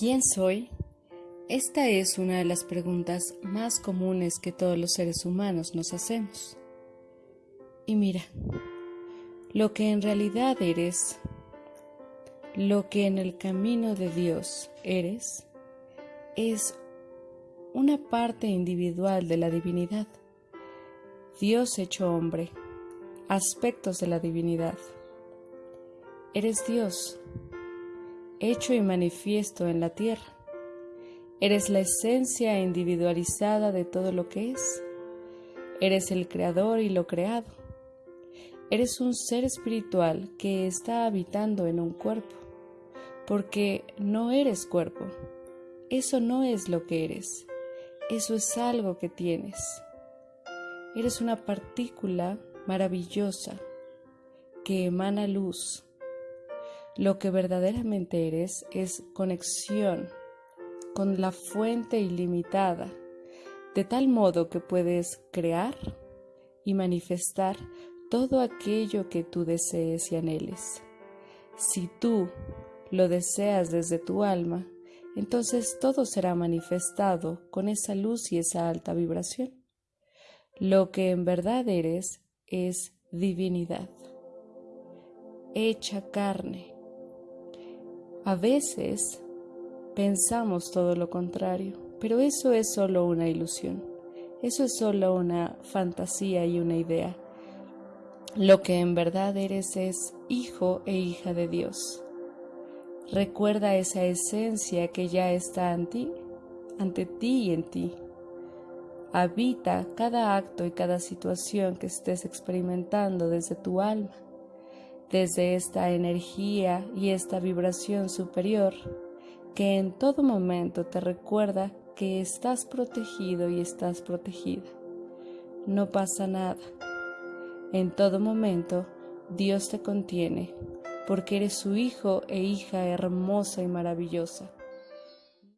¿Quién soy? Esta es una de las preguntas más comunes que todos los seres humanos nos hacemos. Y mira, lo que en realidad eres, lo que en el camino de Dios eres, es una parte individual de la divinidad. Dios hecho hombre, aspectos de la divinidad. Eres Dios, hecho y manifiesto en la tierra. Eres la esencia individualizada de todo lo que es. Eres el creador y lo creado. Eres un ser espiritual que está habitando en un cuerpo, porque no eres cuerpo. Eso no es lo que eres. Eso es algo que tienes. Eres una partícula maravillosa que emana luz lo que verdaderamente eres es conexión con la fuente ilimitada, de tal modo que puedes crear y manifestar todo aquello que tú desees y anheles. Si tú lo deseas desde tu alma, entonces todo será manifestado con esa luz y esa alta vibración. Lo que en verdad eres es divinidad, hecha carne, a veces pensamos todo lo contrario, pero eso es solo una ilusión, eso es solo una fantasía y una idea. Lo que en verdad eres es hijo e hija de Dios. Recuerda esa esencia que ya está en ti, ante ti y en ti. Habita cada acto y cada situación que estés experimentando desde tu alma desde esta energía y esta vibración superior que en todo momento te recuerda que estás protegido y estás protegida. No pasa nada. En todo momento Dios te contiene porque eres su hijo e hija hermosa y maravillosa.